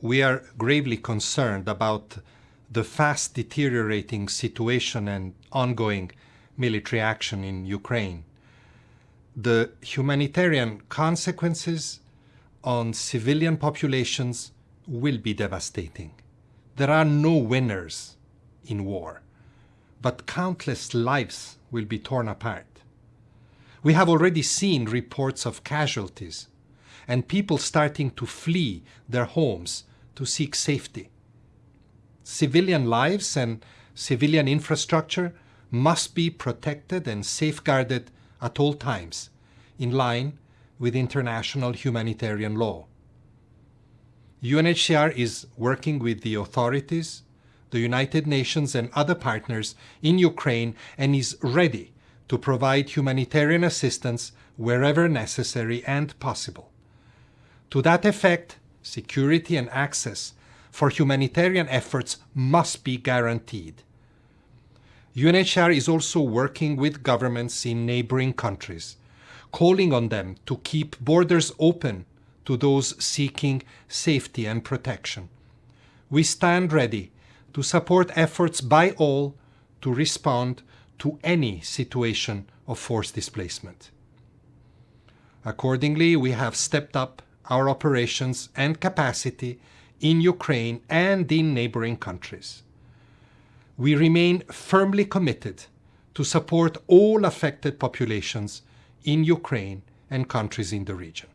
we are gravely concerned about the fast deteriorating situation and ongoing military action in Ukraine. The humanitarian consequences on civilian populations will be devastating. There are no winners in war, but countless lives will be torn apart. We have already seen reports of casualties and people starting to flee their homes to seek safety. Civilian lives and civilian infrastructure must be protected and safeguarded at all times, in line with international humanitarian law. UNHCR is working with the authorities, the United Nations and other partners in Ukraine and is ready to provide humanitarian assistance wherever necessary and possible. To that effect, security and access for humanitarian efforts must be guaranteed. UNHCR is also working with governments in neighboring countries, calling on them to keep borders open to those seeking safety and protection. We stand ready to support efforts by all to respond to any situation of forced displacement. Accordingly, we have stepped up our operations and capacity in Ukraine and in neighboring countries. We remain firmly committed to support all affected populations in Ukraine and countries in the region.